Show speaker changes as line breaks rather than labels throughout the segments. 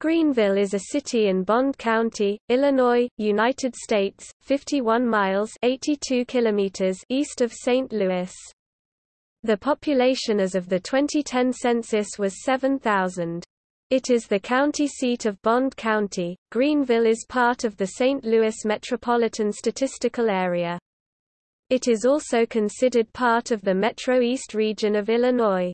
Greenville is a city in Bond County, Illinois, United States, 51 miles 82 kilometers east of St. Louis. The population as of the 2010 census was 7,000. It is the county seat of Bond County. Greenville is part of the St. Louis Metropolitan Statistical Area. It is also considered part of the Metro East region of Illinois.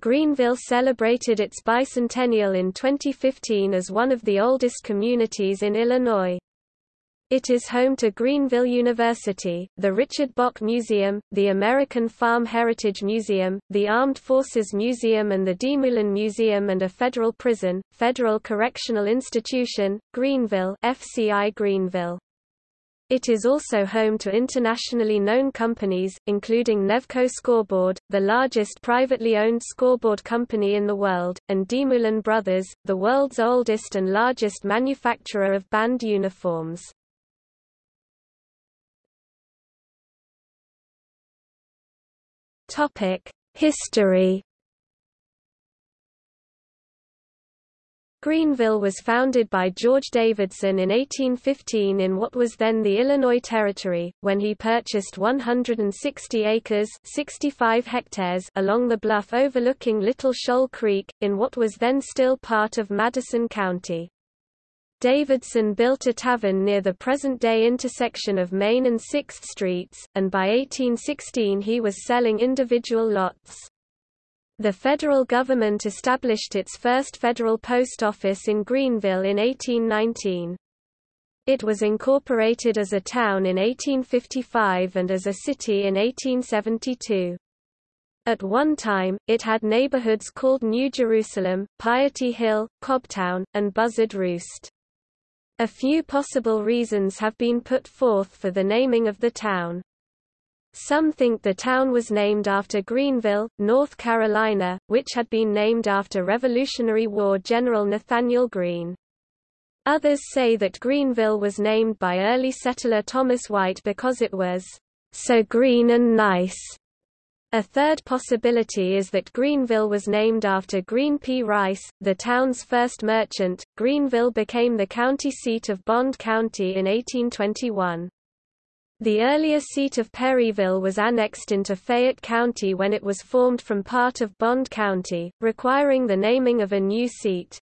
Greenville celebrated its bicentennial in 2015 as one of the oldest communities in Illinois. It is home to Greenville University, the Richard Bock Museum, the American Farm Heritage Museum, the Armed Forces Museum and the DeMoulin Museum and a federal prison, Federal Correctional Institution, Greenville FCI Greenville. It is also home to internationally known companies, including Nevco Scoreboard, the largest privately owned scoreboard company in the world, and DeMoulin Brothers, the world's oldest and largest manufacturer of band uniforms. History Greenville was founded by George Davidson in 1815 in what was then the Illinois Territory, when he purchased 160 acres 65 hectares along the bluff overlooking Little Shoal Creek, in what was then still part of Madison County. Davidson built a tavern near the present-day intersection of Main and 6th Streets, and by 1816 he was selling individual lots. The federal government established its first federal post office in Greenville in 1819. It was incorporated as a town in 1855 and as a city in 1872. At one time, it had neighborhoods called New Jerusalem, Piety Hill, Cobtown, and Buzzard Roost. A few possible reasons have been put forth for the naming of the town. Some think the town was named after Greenville, North Carolina, which had been named after Revolutionary War General Nathanael Greene. Others say that Greenville was named by early settler Thomas White because it was so green and nice. A third possibility is that Greenville was named after Green P. Rice, the town's first merchant. Greenville became the county seat of Bond County in 1821. The earlier seat of Perryville was annexed into Fayette County when it was formed from part of Bond County, requiring the naming of a new seat.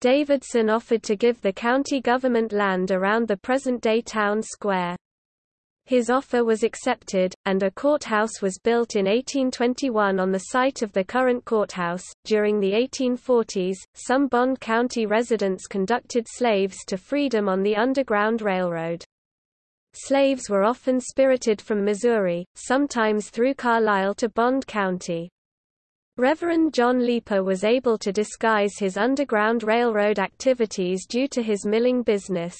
Davidson offered to give the county government land around the present-day town square. His offer was accepted, and a courthouse was built in 1821 on the site of the current courthouse. During the 1840s, some Bond County residents conducted slaves to freedom on the Underground Railroad. Slaves were often spirited from Missouri, sometimes through Carlyle to Bond County. Reverend John Leeper was able to disguise his Underground Railroad activities due to his milling business.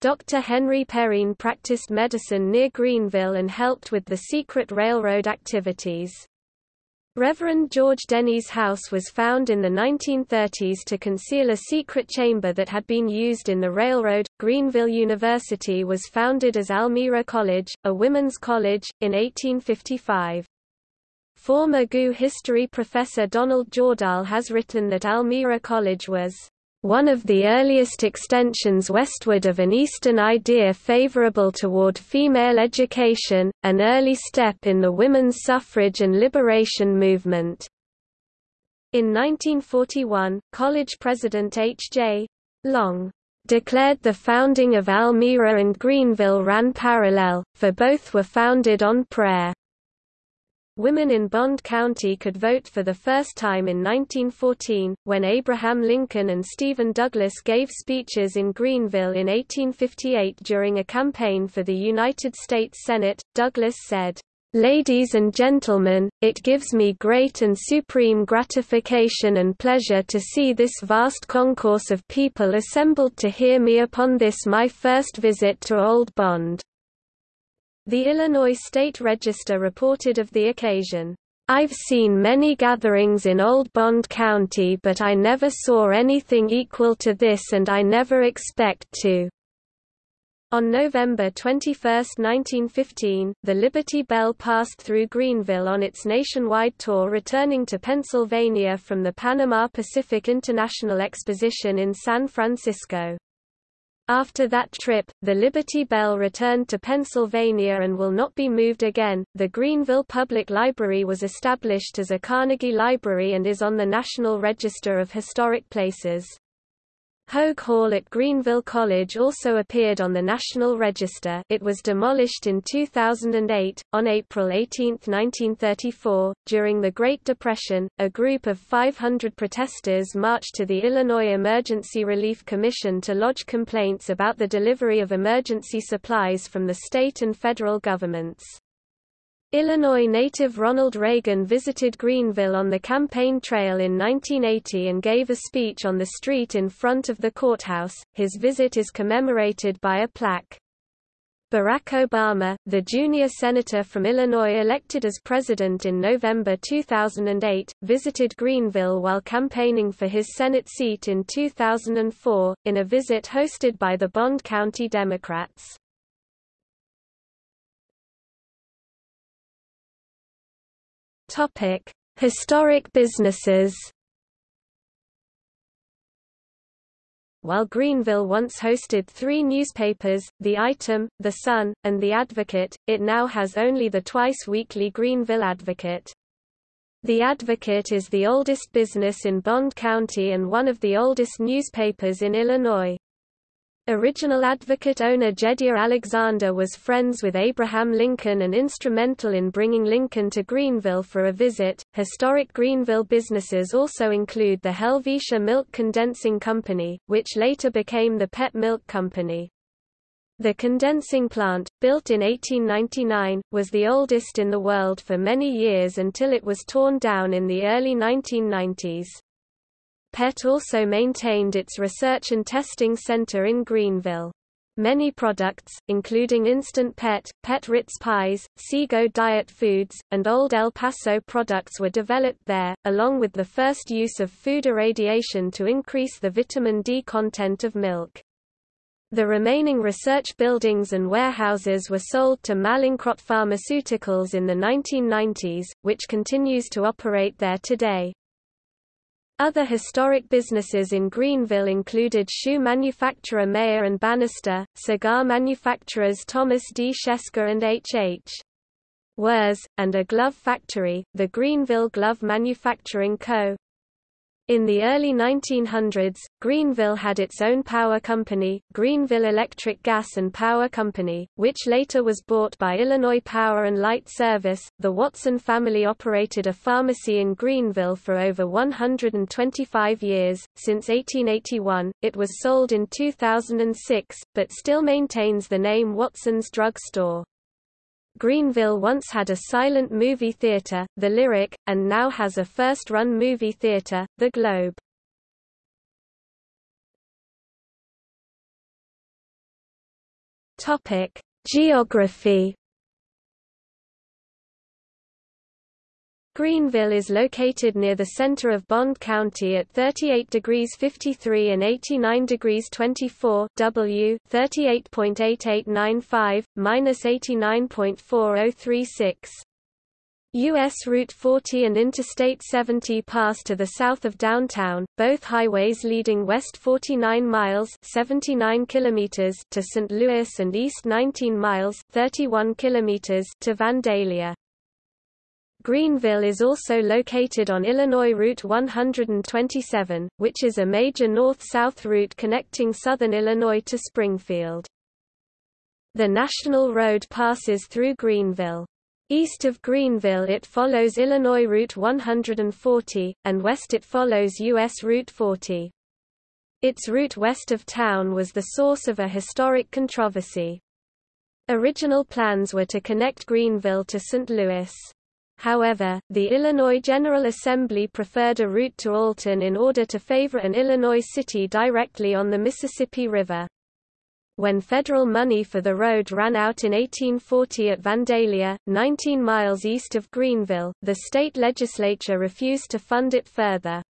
Dr. Henry Perrine practiced medicine near Greenville and helped with the secret railroad activities. Reverend George Denny's house was found in the 1930s to conceal a secret chamber that had been used in the railroad. Greenville University was founded as Almira College, a women's college, in 1855. Former GU history professor Donald Jordahl has written that Almira College was one of the earliest extensions westward of an Eastern idea favorable toward female education, an early step in the women's suffrage and liberation movement. In 1941, college president H.J. Long declared the founding of Almira and Greenville ran parallel, for both were founded on prayer. Women in Bond County could vote for the first time in 1914, when Abraham Lincoln and Stephen Douglas gave speeches in Greenville in 1858 during a campaign for the United States Senate. Douglas said, Ladies and gentlemen, it gives me great and supreme gratification and pleasure to see this vast concourse of people assembled to hear me upon this my first visit to Old Bond. The Illinois State Register reported of the occasion, I've seen many gatherings in Old Bond County but I never saw anything equal to this and I never expect to. On November 21, 1915, the Liberty Bell passed through Greenville on its nationwide tour returning to Pennsylvania from the Panama Pacific International Exposition in San Francisco. After that trip, the Liberty Bell returned to Pennsylvania and will not be moved again. The Greenville Public Library was established as a Carnegie Library and is on the National Register of Historic Places. Hogue Hall at Greenville College also appeared on the National Register it was demolished in 2008. On April 18, 1934, during the Great Depression, a group of 500 protesters marched to the Illinois Emergency Relief Commission to lodge complaints about the delivery of emergency supplies from the state and federal governments. Illinois native Ronald Reagan visited Greenville on the campaign trail in 1980 and gave a speech on the street in front of the courthouse. His visit is commemorated by a plaque. Barack Obama, the junior senator from Illinois elected as president in November 2008, visited Greenville while campaigning for his Senate seat in 2004, in a visit hosted by the Bond County Democrats. Topic: Historic businesses. While Greenville once hosted three newspapers, The Item, The Sun, and The Advocate, it now has only the twice-weekly Greenville Advocate. The Advocate is the oldest business in Bond County and one of the oldest newspapers in Illinois. Original advocate owner Jedediah Alexander was friends with Abraham Lincoln and instrumental in bringing Lincoln to Greenville for a visit. Historic Greenville businesses also include the Helvetia Milk Condensing Company, which later became the Pet Milk Company. The condensing plant, built in 1899, was the oldest in the world for many years until it was torn down in the early 1990s. PET also maintained its research and testing center in Greenville. Many products, including Instant Pet, Pet Ritz Pies, Sego Diet Foods, and Old El Paso products were developed there, along with the first use of food irradiation to increase the vitamin D content of milk. The remaining research buildings and warehouses were sold to Mallinckrodt Pharmaceuticals in the 1990s, which continues to operate there today. Other historic businesses in Greenville included shoe manufacturer Mayer and Bannister, cigar manufacturers Thomas D. Shesker and H. H. Wers, and a glove factory, the Greenville Glove Manufacturing Co. In the early 1900s, Greenville had its own power company, Greenville Electric Gas and Power Company, which later was bought by Illinois Power and Light Service. The Watson family operated a pharmacy in Greenville for over 125 years. Since 1881, it was sold in 2006, but still maintains the name Watson's Drug Store. Greenville once had a silent movie theater, the Lyric, and now has a first-run movie theater, the Globe. Topic: Geography Greenville is located near the center of Bond County at 38 degrees 53 and 89 degrees 24 W 38.8895 minus 89.4036. U.S. Route 40 and Interstate 70 pass to the south of downtown, both highways leading west 49 miles 79 kilometers to St. Louis and east 19 miles 31 kilometers to Vandalia. Greenville is also located on Illinois Route 127, which is a major north-south route connecting southern Illinois to Springfield. The National Road passes through Greenville. East of Greenville it follows Illinois Route 140, and west it follows U.S. Route 40. Its route west of town was the source of a historic controversy. Original plans were to connect Greenville to St. Louis. However, the Illinois General Assembly preferred a route to Alton in order to favor an Illinois city directly on the Mississippi River. When federal money for the road ran out in 1840 at Vandalia, 19 miles east of Greenville, the state legislature refused to fund it further.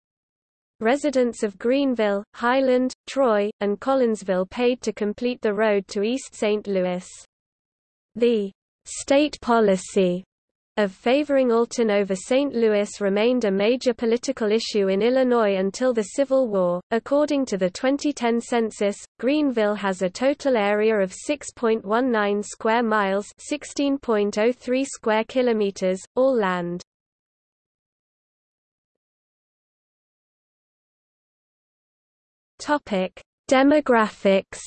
Residents of Greenville, Highland, Troy, and Collinsville paid to complete the road to East St. Louis. The state policy of favoring Alton over St. Louis remained a major political issue in Illinois until the Civil War. According to the 2010 census, Greenville has a total area of 6.19 square miles, 16.03 square kilometers, all land. Topic: Demographics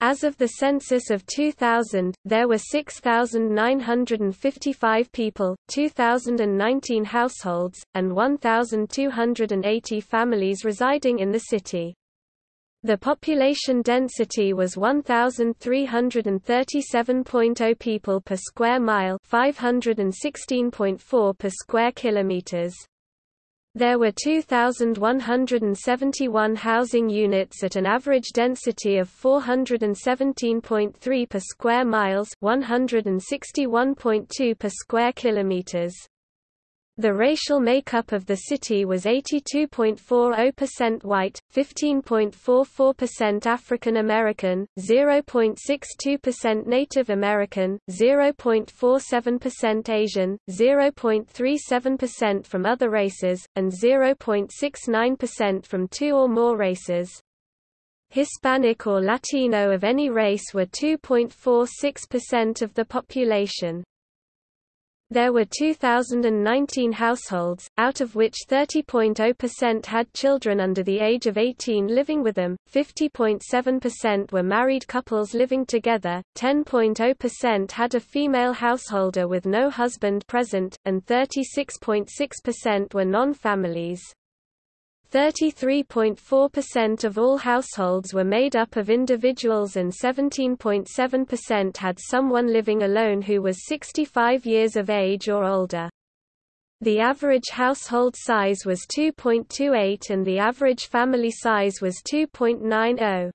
As of the census of 2000, there were 6,955 people, 2,019 households, and 1,280 families residing in the city. The population density was 1,337.0 people per square mile 516.4 per square kilometers. There were 2,171 housing units at an average density of 417.3 per square miles 161.2 per square kilometers. The racial makeup of the city was 82.40% white, 15.44% African American, 0.62% Native American, 0.47% Asian, 0.37% from other races, and 0.69% from two or more races. Hispanic or Latino of any race were 2.46% of the population. There were 2,019 households, out of which 30.0% had children under the age of 18 living with them, 50.7% were married couples living together, 10.0% had a female householder with no husband present, and 36.6% were non-families. 33.4% of all households were made up of individuals and 17.7% had someone living alone who was 65 years of age or older. The average household size was 2.28 and the average family size was 2.90.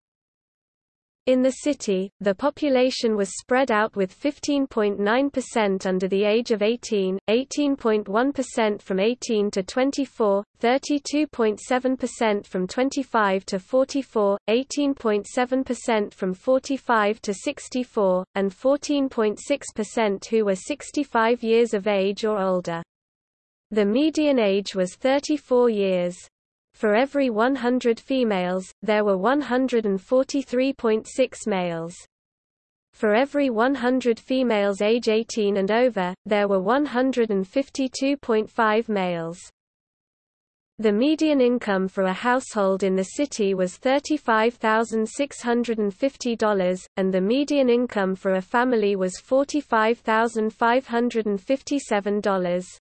In the city, the population was spread out with 15.9% under the age of 18, 18.1% from 18 to 24, 32.7% from 25 to 44, 18.7% from 45 to 64, and 14.6% who were 65 years of age or older. The median age was 34 years. For every 100 females, there were 143.6 males. For every 100 females age 18 and over, there were 152.5 males. The median income for a household in the city was $35,650, and the median income for a family was $45,557.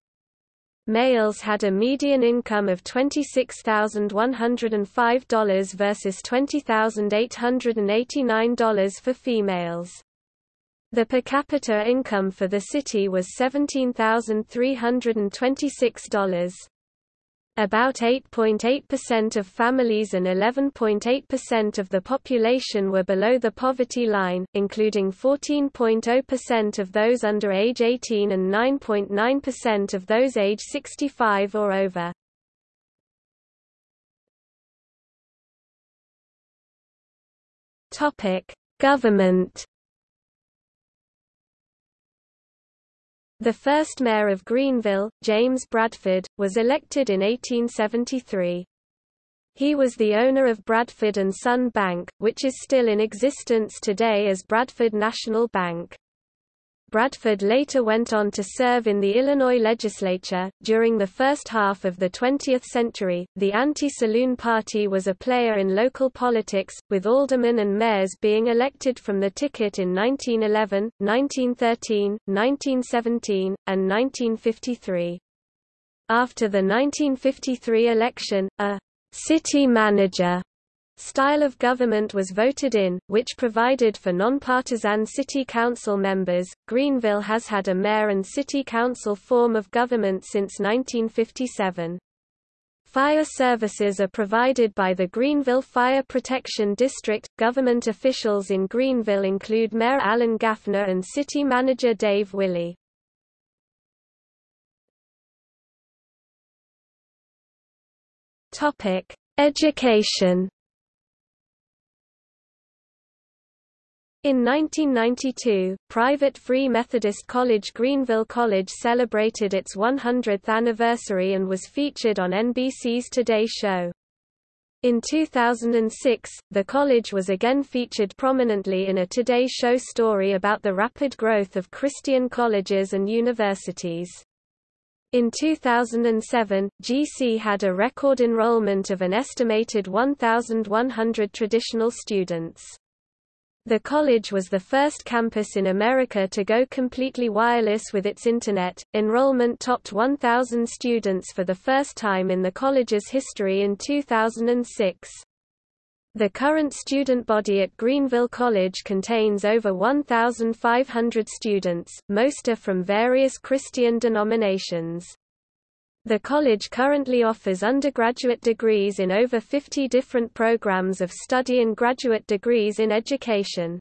Males had a median income of $26,105 versus $20,889 for females. The per capita income for the city was $17,326. About 8.8% of families and 11.8% of the population were below the poverty line, including 14.0% of those under age 18 and 9.9% of those age 65 or over. Government The first mayor of Greenville, James Bradford, was elected in 1873. He was the owner of Bradford & Son Bank, which is still in existence today as Bradford National Bank. Bradford later went on to serve in the Illinois legislature. During the first half of the 20th century, the anti-saloon party was a player in local politics, with aldermen and mayors being elected from the ticket in 1911, 1913, 1917, and 1953. After the 1953 election, a city manager style of government was voted in, which provided for nonpartisan city council members. Greenville has had a mayor and city council form of government since 1957. Fire services are provided by the Greenville Fire Protection District. Government officials in Greenville include Mayor Alan Gaffner and City Manager Dave Willey. Topic: Education. In 1992, private Free Methodist college Greenville College celebrated its 100th anniversary and was featured on NBC's Today Show. In 2006, the college was again featured prominently in a Today Show story about the rapid growth of Christian colleges and universities. In 2007, GC had a record enrollment of an estimated 1,100 traditional students. The college was the first campus in America to go completely wireless with its Internet. Enrollment topped 1,000 students for the first time in the college's history in 2006. The current student body at Greenville College contains over 1,500 students, most are from various Christian denominations. The college currently offers undergraduate degrees in over 50 different programs of study and graduate degrees in education.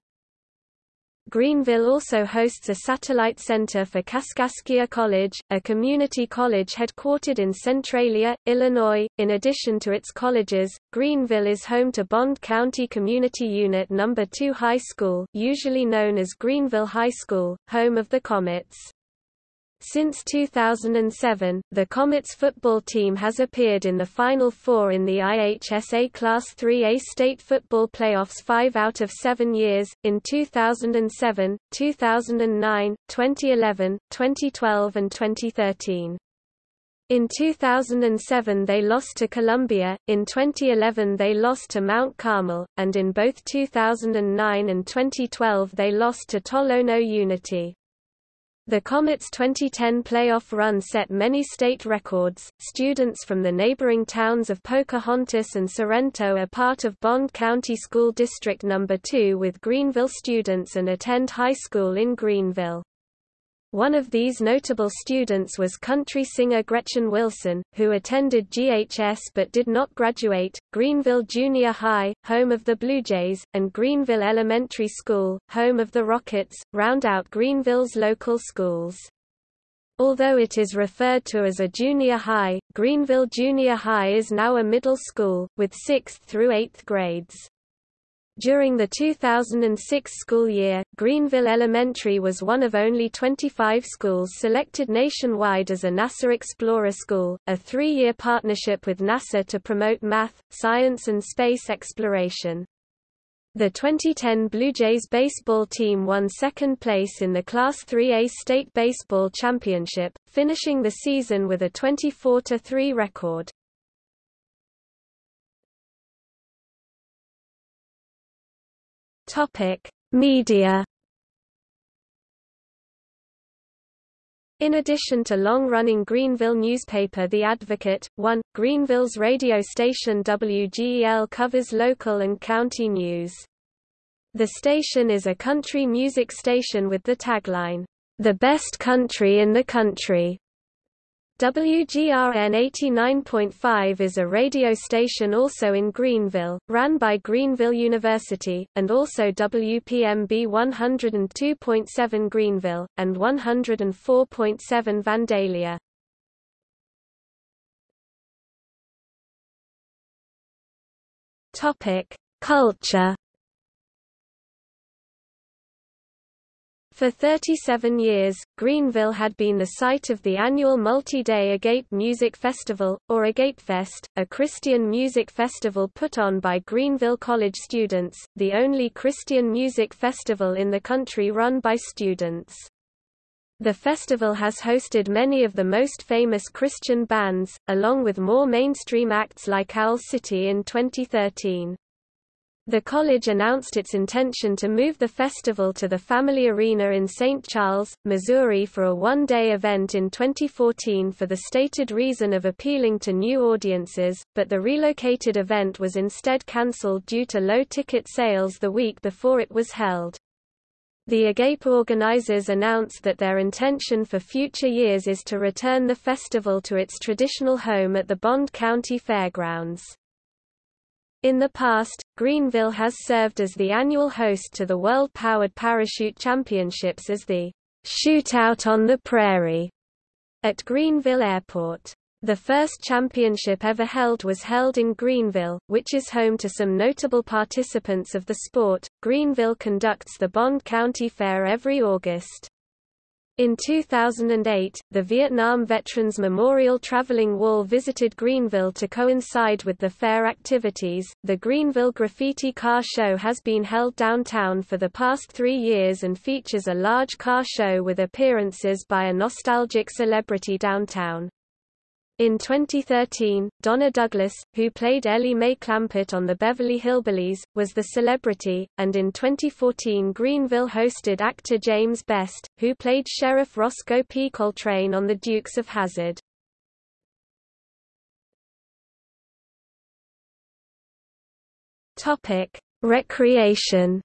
Greenville also hosts a satellite center for Kaskaskia College, a community college headquartered in Centralia, Illinois. In addition to its colleges, Greenville is home to Bond County Community Unit No. 2 High School, usually known as Greenville High School, home of the Comets. Since 2007, the Comets football team has appeared in the Final Four in the IHSA Class 3A state football playoffs five out of seven years, in 2007, 2009, 2011, 2012 and 2013. In 2007 they lost to Columbia, in 2011 they lost to Mount Carmel, and in both 2009 and 2012 they lost to Tolono Unity. The Comets' 2010 playoff run set many state records. Students from the neighboring towns of Pocahontas and Sorrento are part of Bond County School District No. 2 with Greenville students and attend high school in Greenville. One of these notable students was country singer Gretchen Wilson, who attended GHS but did not graduate, Greenville Junior High, home of the Blue Jays, and Greenville Elementary School, home of the Rockets, round out Greenville's local schools. Although it is referred to as a junior high, Greenville Junior High is now a middle school, with 6th through 8th grades. During the 2006 school year, Greenville Elementary was one of only 25 schools selected nationwide as a NASA Explorer School, a three-year partnership with NASA to promote math, science and space exploration. The 2010 Blue Jays baseball team won second place in the Class 3A State Baseball Championship, finishing the season with a 24-3 record. Topic: Media. In addition to long-running Greenville newspaper The Advocate, 1, Greenville's radio station WGEL covers local and county news. The station is a country music station with the tagline, "The best country in the country." WGRN 89.5 is a radio station also in Greenville, ran by Greenville University, and also WPMB 102.7 Greenville, and 104.7 Vandalia. Culture For 37 years, Greenville had been the site of the annual multi-day Agape Music Festival, or Agapefest, a Christian music festival put on by Greenville College students, the only Christian music festival in the country run by students. The festival has hosted many of the most famous Christian bands, along with more mainstream acts like Owl City in 2013. The college announced its intention to move the festival to the Family Arena in St. Charles, Missouri for a one-day event in 2014 for the stated reason of appealing to new audiences, but the relocated event was instead cancelled due to low ticket sales the week before it was held. The Agape organizers announced that their intention for future years is to return the festival to its traditional home at the Bond County Fairgrounds. In the past, Greenville has served as the annual host to the World Powered Parachute Championships as the Shootout on the Prairie at Greenville Airport. The first championship ever held was held in Greenville, which is home to some notable participants of the sport. Greenville conducts the Bond County Fair every August. In 2008, the Vietnam Veterans Memorial Traveling Wall visited Greenville to coincide with the fair activities. The Greenville Graffiti Car Show has been held downtown for the past three years and features a large car show with appearances by a nostalgic celebrity downtown. In 2013, Donna Douglas, who played Ellie Mae Clampett on the Beverly Hillbillies, was the celebrity, and in 2014 Greenville hosted actor James Best, who played Sheriff Roscoe P. Coltrane on The Dukes of Hazzard. Recreation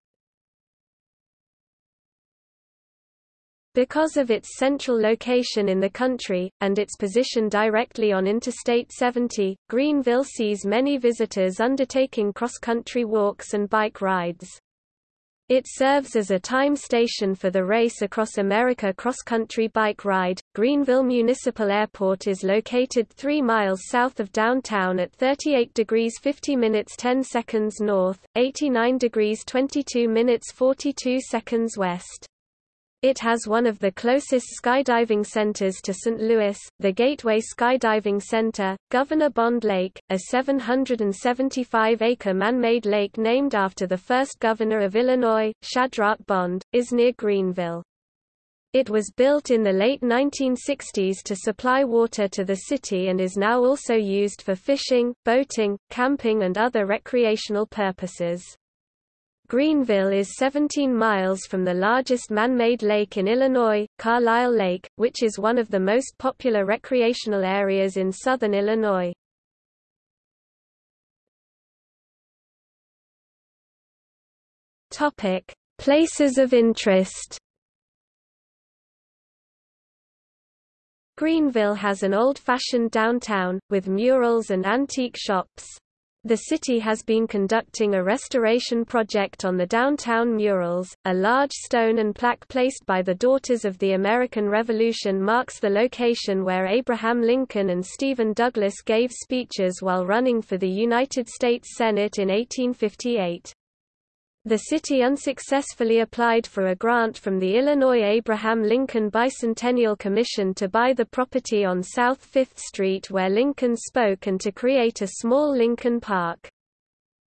Because of its central location in the country, and its position directly on Interstate 70, Greenville sees many visitors undertaking cross-country walks and bike rides. It serves as a time station for the Race Across America cross-country bike ride. Greenville Municipal Airport is located 3 miles south of downtown at 38 degrees 50 minutes 10 seconds north, 89 degrees 22 minutes 42 seconds west. It has one of the closest skydiving centers to St. Louis, the Gateway Skydiving Center. Governor Bond Lake, a 775-acre man-made lake named after the first governor of Illinois, Shadrach Bond, is near Greenville. It was built in the late 1960s to supply water to the city and is now also used for fishing, boating, camping and other recreational purposes. Greenville is 17 miles from the largest man-made lake in Illinois, Carlyle Lake, which is one of the most popular recreational areas in southern Illinois. Topic: Places of interest. Greenville has an old-fashioned downtown, with murals and antique shops. The city has been conducting a restoration project on the downtown murals. A large stone and plaque placed by the Daughters of the American Revolution marks the location where Abraham Lincoln and Stephen Douglas gave speeches while running for the United States Senate in 1858. The city unsuccessfully applied for a grant from the Illinois Abraham Lincoln Bicentennial Commission to buy the property on South Fifth Street where Lincoln spoke and to create a small Lincoln Park.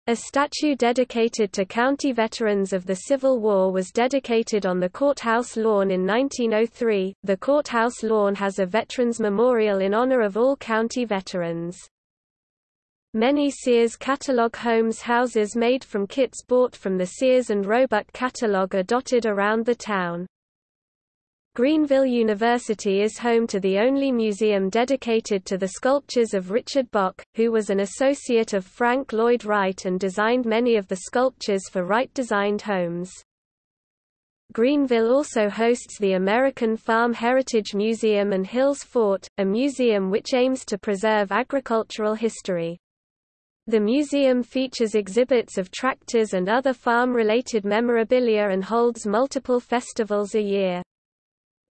A statue dedicated to county veterans of the Civil War was dedicated on the courthouse lawn in 1903. The courthouse lawn has a veterans memorial in honor of all county veterans. Many Sears catalog homes houses made from kits bought from the Sears and Roebuck catalog are dotted around the town. Greenville University is home to the only museum dedicated to the sculptures of Richard Bock, who was an associate of Frank Lloyd Wright and designed many of the sculptures for Wright-designed homes. Greenville also hosts the American Farm Heritage Museum and Hills Fort, a museum which aims to preserve agricultural history. The museum features exhibits of tractors and other farm-related memorabilia and holds multiple festivals a year.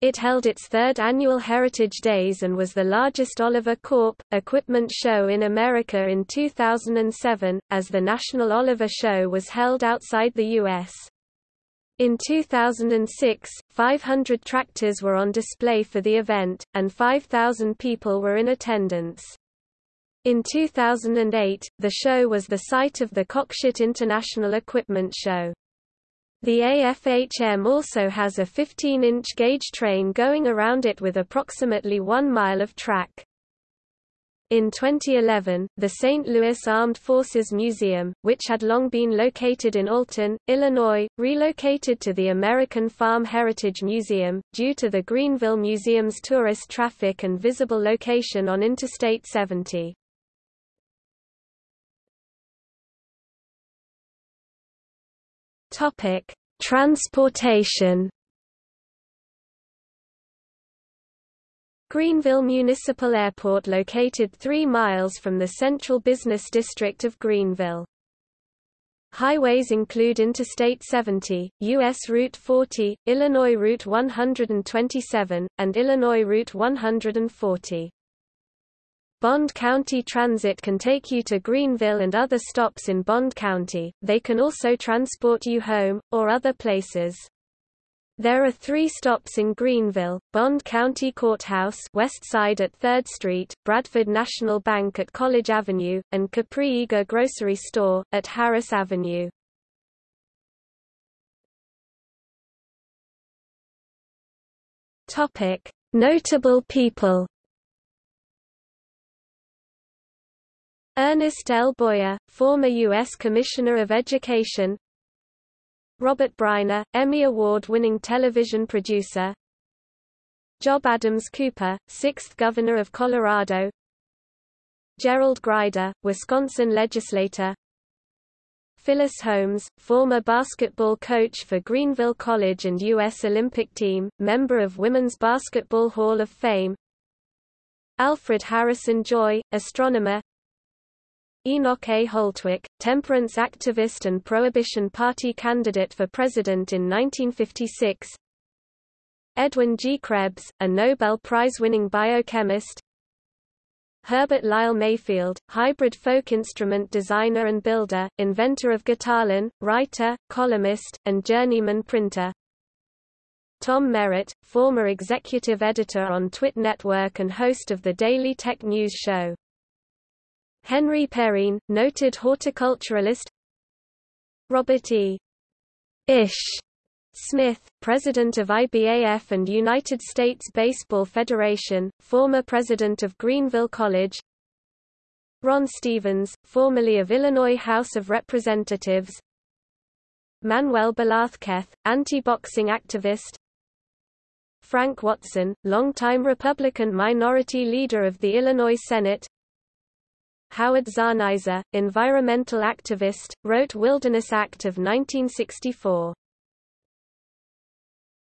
It held its third annual Heritage Days and was the largest Oliver Corp. equipment show in America in 2007, as the National Oliver Show was held outside the U.S. In 2006, 500 tractors were on display for the event, and 5,000 people were in attendance. In 2008, the show was the site of the Cockshutt International Equipment Show. The AFHM also has a 15-inch gauge train going around it with approximately one mile of track. In 2011, the St. Louis Armed Forces Museum, which had long been located in Alton, Illinois, relocated to the American Farm Heritage Museum, due to the Greenville Museum's tourist traffic and visible location on Interstate 70. Topic: Transportation. Greenville Municipal Airport located 3 miles from the central business district of Greenville. Highways include Interstate 70, U.S. Route 40, Illinois Route 127, and Illinois Route 140. Bond County Transit can take you to Greenville and other stops in Bond County, they can also transport you home, or other places. There are three stops in Greenville, Bond County Courthouse west side at 3rd Street, Bradford National Bank at College Avenue, and Capri Eager Grocery Store, at Harris Avenue. Notable people Ernest L. Boyer, former U.S. Commissioner of Education Robert Bryner, Emmy Award-winning television producer Job Adams Cooper, 6th Governor of Colorado Gerald Grider, Wisconsin legislator Phyllis Holmes, former basketball coach for Greenville College and U.S. Olympic team, member of Women's Basketball Hall of Fame Alfred Harrison Joy, astronomer Enoch A. Holtwick, temperance activist and Prohibition Party candidate for president in 1956 Edwin G. Krebs, a Nobel Prize-winning biochemist Herbert Lyle Mayfield, hybrid folk instrument designer and builder, inventor of guitarlin, writer, columnist, and journeyman printer Tom Merritt, former executive editor on TWiT Network and host of the Daily Tech News Show Henry Perrine, noted horticulturalist. Robert E. Ish Smith, president of IBAF and United States Baseball Federation, former president of Greenville College. Ron Stevens, formerly of Illinois House of Representatives. Manuel Velázquez, anti-boxing activist. Frank Watson, longtime Republican minority leader of the Illinois Senate Howard Zahniser, environmental activist, wrote Wilderness Act of 1964.